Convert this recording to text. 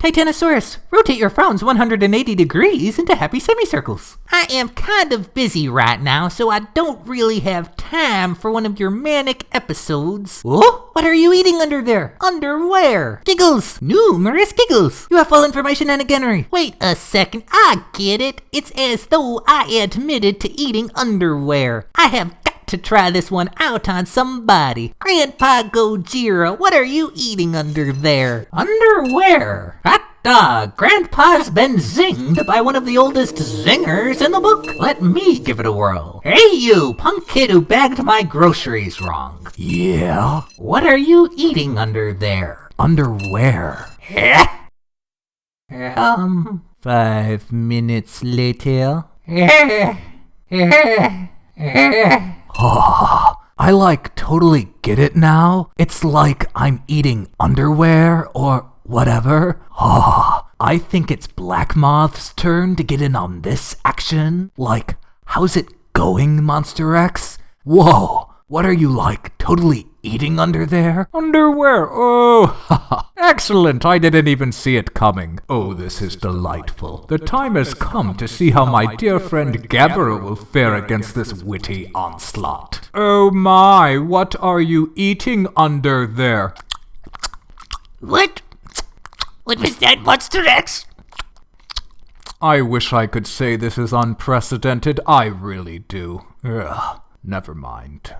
Titanosaurus, rotate your frowns 180 degrees into happy semicircles. I am kind of busy right now, so I don't really have time for one of your manic episodes. Oh, what are you eating under there? Underwear. Giggles. Numerous giggles. You have full information and a Wait a second, I get it. It's as though I admitted to eating underwear. I have to try this one out on somebody. Grandpa Gojira, what are you eating under there? Underwear? Hot dog, Grandpa's been zinged by one of the oldest zingers in the book. Let me give it a whirl. Hey you, punk kid who bagged my groceries wrong. Yeah? What are you eating under there? Underwear. um, five minutes later. Oh, I like totally get it now. It's like I'm eating underwear or whatever. Oh, I think it's Black Moth's turn to get in on this action. Like, how's it going, Monster X? Whoa, what are you like, totally eating under there? Underwear, oh, excellent, I didn't even see it coming. Oh, this is delightful. The time has come to see how my dear friend Gabara will fare against this witty onslaught. Oh my, what are you eating under there? What? What was that, Monster X? I wish I could say this is unprecedented. I really do. Ugh, never mind.